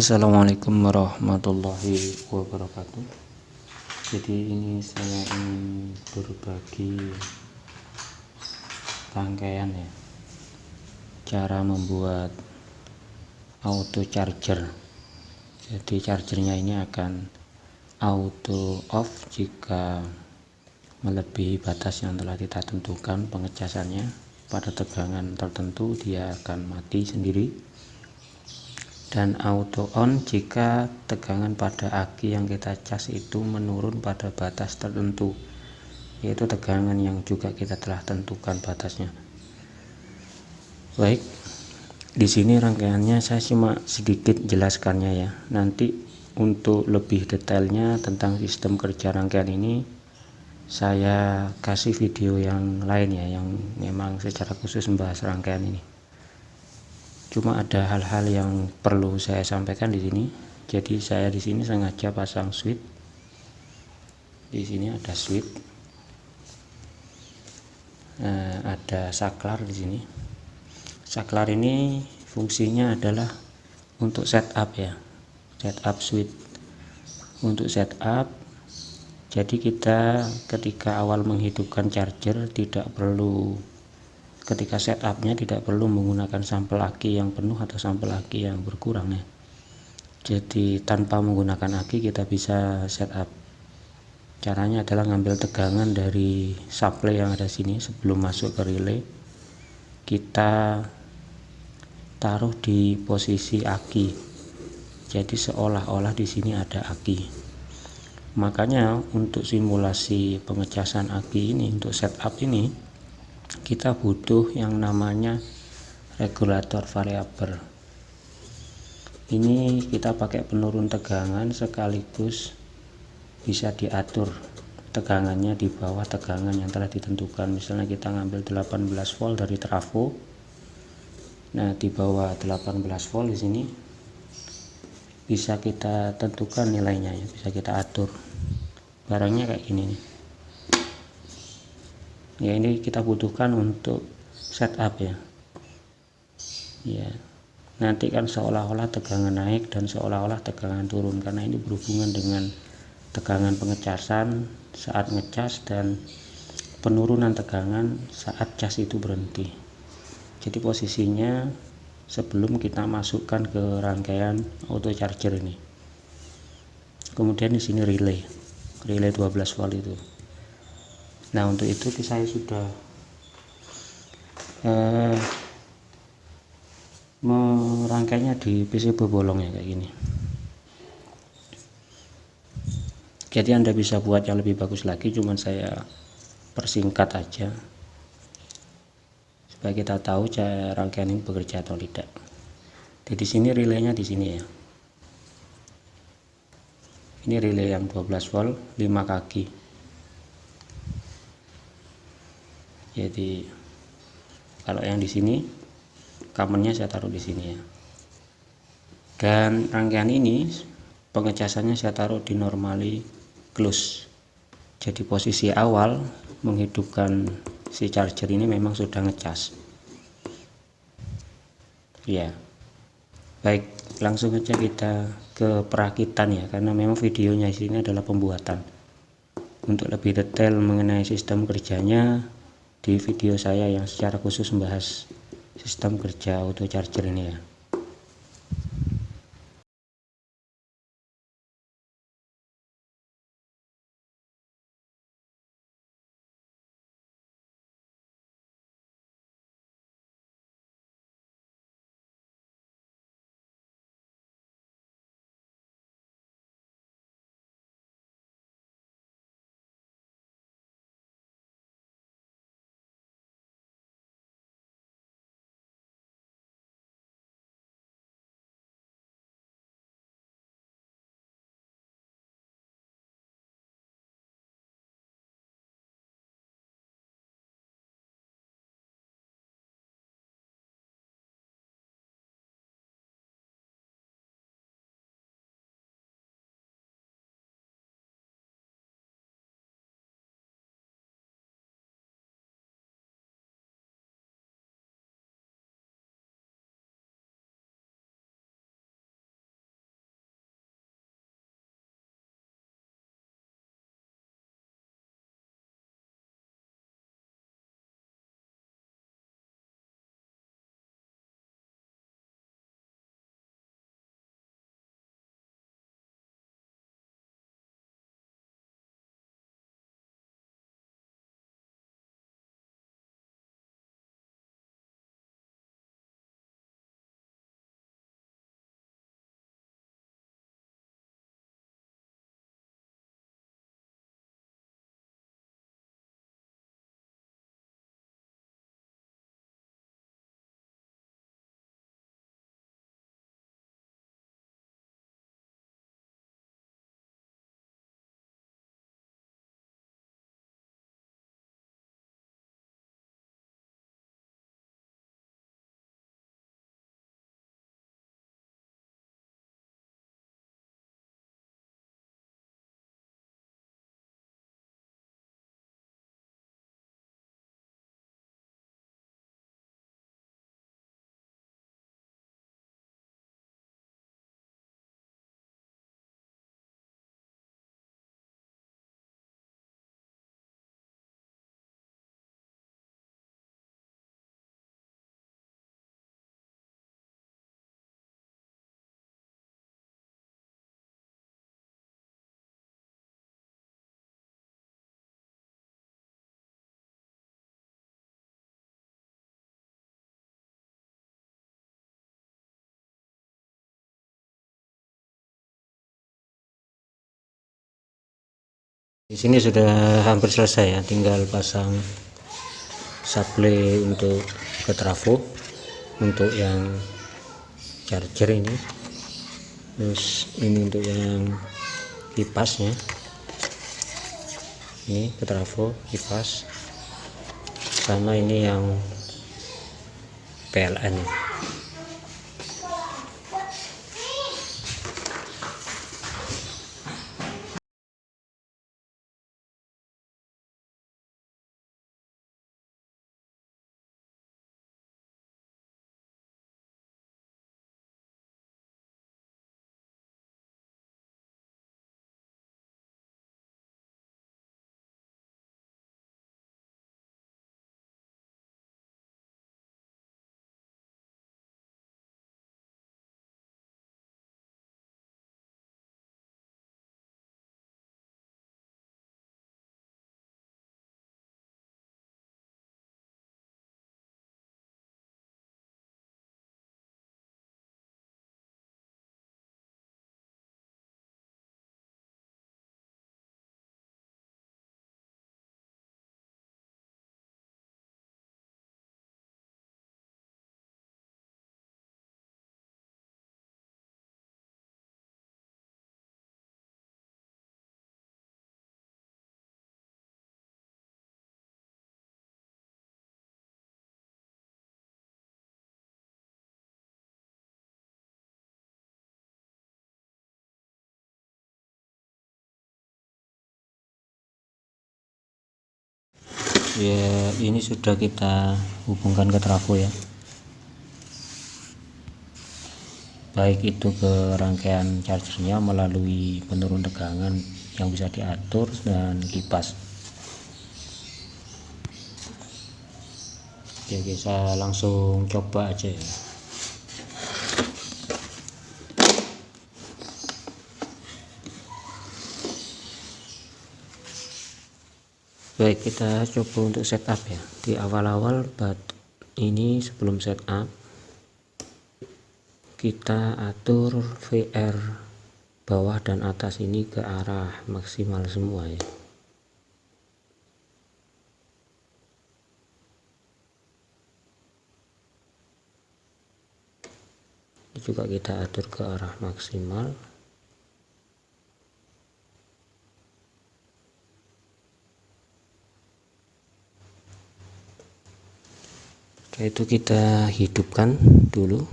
Assalamualaikum warahmatullahi wabarakatuh. Jadi ini saya ingin berbagi rangkaian ya. Cara membuat auto charger. Jadi chargernya ini akan auto off jika melebihi batas yang telah kita tentukan pengecasannya. Pada tegangan tertentu dia akan mati sendiri dan auto on jika tegangan pada aki yang kita cas itu menurun pada batas tertentu yaitu tegangan yang juga kita telah tentukan batasnya. Baik di sini rangkaiannya saya cuma sedikit jelaskannya ya. Nanti untuk lebih detailnya tentang sistem kerja rangkaian ini saya kasih video yang lain ya yang memang secara khusus membahas rangkaian ini cuma ada hal-hal yang perlu saya sampaikan di sini. Jadi saya di sini sengaja pasang switch di sini ada switch nah, ada saklar di sini. Saklar ini fungsinya adalah untuk setup ya. Setup switch untuk setup jadi kita ketika awal menghidupkan charger tidak perlu ketika setupnya tidak perlu menggunakan sampel aki yang penuh atau sampel aki yang berkurang ya jadi tanpa menggunakan aki kita bisa setup. Caranya adalah ngambil tegangan dari supply yang ada sini sebelum masuk ke relay. Kita taruh di posisi aki. Jadi seolah-olah di sini ada aki. Makanya untuk simulasi pengecasan aki ini untuk setup ini kita butuh yang namanya regulator variabel. Ini kita pakai penurun tegangan sekaligus bisa diatur tegangannya di bawah tegangan yang telah ditentukan. Misalnya kita ngambil 18 volt dari trafo. Nah di bawah 18 volt di sini bisa kita tentukan nilainya ya bisa kita atur. Barangnya kayak gini nih ya ini kita butuhkan untuk setup ya. Ya. Nanti kan seolah-olah tegangan naik dan seolah-olah tegangan turun karena ini berhubungan dengan tegangan pengecasan saat ngecas dan penurunan tegangan saat cas itu berhenti. Jadi posisinya sebelum kita masukkan ke rangkaian auto charger ini. Kemudian di sini relay relay 12 volt itu nah untuk itu saya sudah eh, merangkainya di PCB bolong ya kayak gini. Jadi anda bisa buat yang lebih bagus lagi cuman saya persingkat aja. Supaya kita tahu cara rangkaian ini bekerja atau tidak. Di sini relaynya di sini ya. Ini relay yang 12 volt 5 kaki jadi kalau yang di sini kamennya saya taruh di sini ya. Dan rangkaian ini pengecasannya saya taruh di normally close. Jadi posisi awal menghidupkan si charger ini memang sudah ngecas. Ya baik langsung aja kita ke perakitan ya karena memang videonya sini adalah pembuatan. Untuk lebih detail mengenai sistem kerjanya di video saya yang secara khusus membahas sistem kerja auto charger ini ya di sini sudah hampir selesai ya tinggal pasang supply untuk ke trafo untuk yang charger ini. Terus ini untuk yang kipasnya. Ini ke trafo kipas. Sama ini yang PLN ya ini sudah kita hubungkan ke trafo ya. Baik itu ke rangkaian chargernya melalui penurun tegangan yang bisa diatur dan kipas. Oke kita langsung coba aja ya baik kita coba untuk setup ya. Di awal-awal but ini sebelum setup kita atur VR bawah dan atas ini ke arah maksimal semua ya. Ini juga kita atur ke arah maksimal itu kita hidupkan dulu.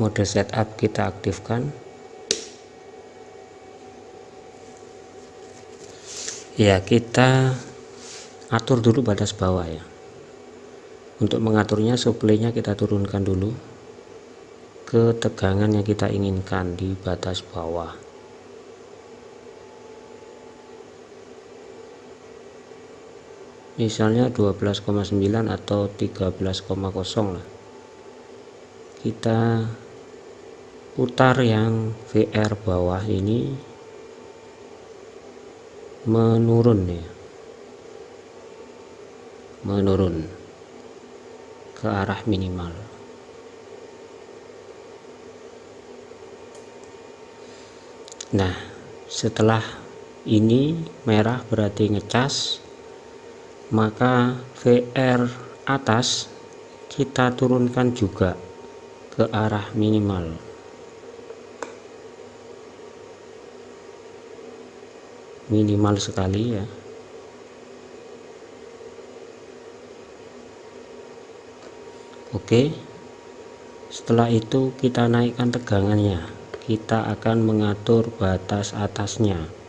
Mode setup kita aktifkan. Ya kita atur dulu batas bawah ya. Untuk mengaturnya supply-nya kita turunkan dulu. Ke tegangan yang kita inginkan di batas bawah misalnya 12,9 atau 13,0 lah. Kita putar yang VR bawah ini menurun ya. Menurun ke arah minimal. Nah setelah ini merah berarti ngecas maka VR atas kita turunkan juga ke arah minimal. Minimal sekali ya. Oke. Setelah itu kita naikkan tegangannya. Kita akan mengatur batas atasnya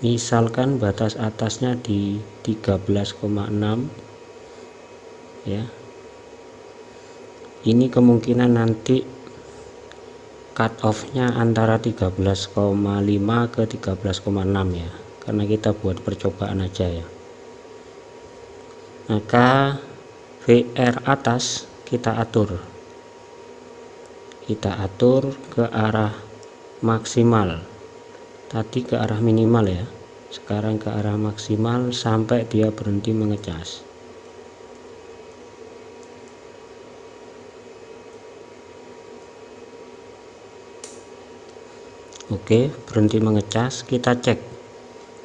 misalkan batas atasnya di 13,6 ya. Ini kemungkinan nanti cut off nya antara 13,5 ke 13,6 ya. Karena kita buat percobaan aja ya. Maka VR atas kita atur. Kita atur ke arah maksimal tadi ke arah minimal ya. Sekarang ke arah maksimal sampai dia berhenti mengecas. Oke berhenti mengecas kita cek.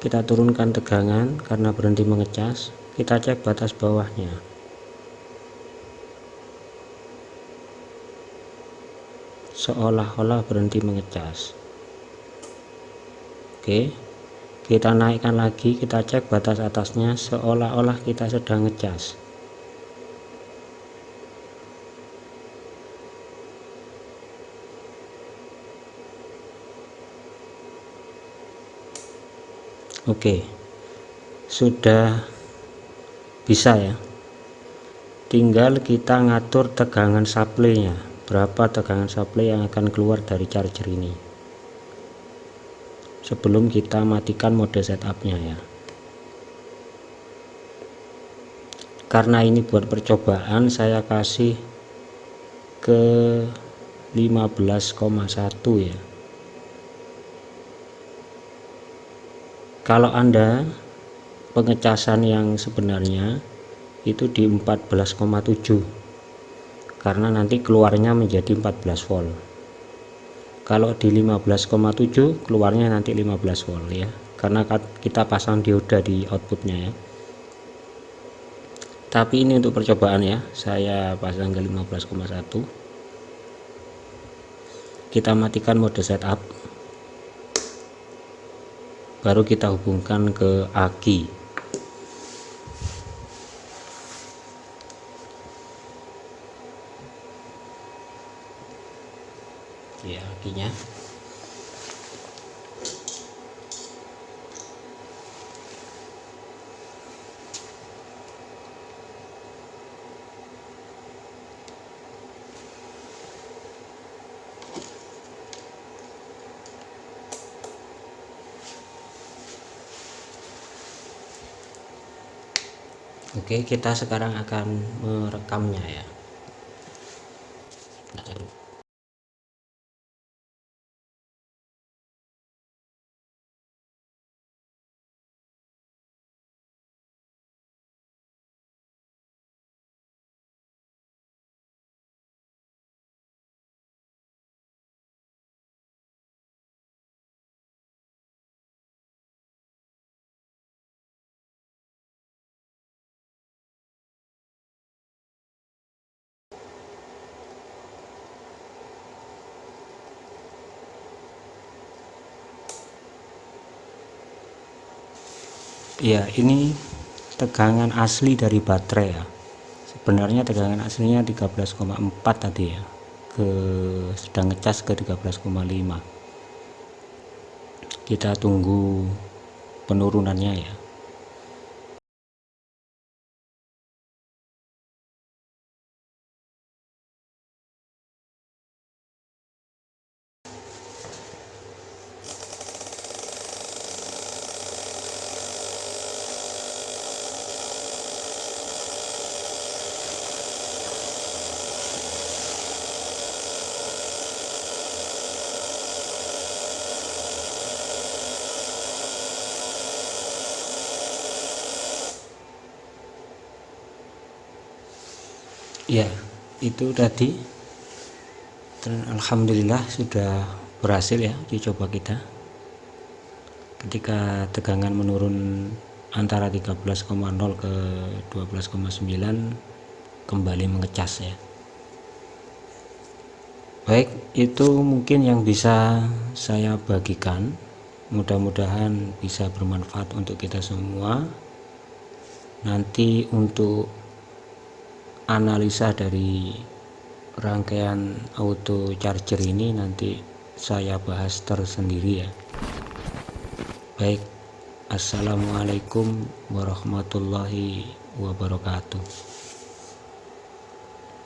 Kita turunkan tegangan karena berhenti mengecas kita cek batas bawahnya. Seolah-olah berhenti mengecas oke kita naikkan lagi kita cek batas atasnya seolah-olah kita sedang ngecas. Oke sudah bisa ya. Tinggal kita ngatur tegangan supply nya berapa tegangan supply yang akan keluar dari charger ini sebelum kita matikan mode setupnya ya. Karena ini buat percobaan saya kasih ke 15,1 ya. Kalau anda pengecasan yang sebenarnya itu di 14,7 karena nanti keluarnya menjadi 14 volt kalau di 15,7 keluarnya nanti 15 volt ya. Karena kita pasang dioda di outputnya ya. Tapi ini untuk percobaan ya. Saya pasang ke 15,1 kita matikan mode setup. Baru kita hubungkan ke aki ya akinya Oke kita sekarang akan merekamnya ya ya ini tegangan asli dari baterai ya. Sebenarnya tegangan aslinya 13,4 tadi ya. Ke sedang ngecas ke 13,5 kita tunggu penurunannya ya ya itu tadi. Alhamdulillah sudah berhasil ya dicoba kita. Ketika tegangan menurun antara 13,0 ke 12,9 kembali mengecas ya. Baik itu mungkin yang bisa saya bagikan. Mudah-mudahan bisa bermanfaat untuk kita semua. Nanti untuk analisa dari rangkaian auto charger ini nanti saya bahas tersendiri ya. Baik assalamualaikum warahmatullahi wabarakatuh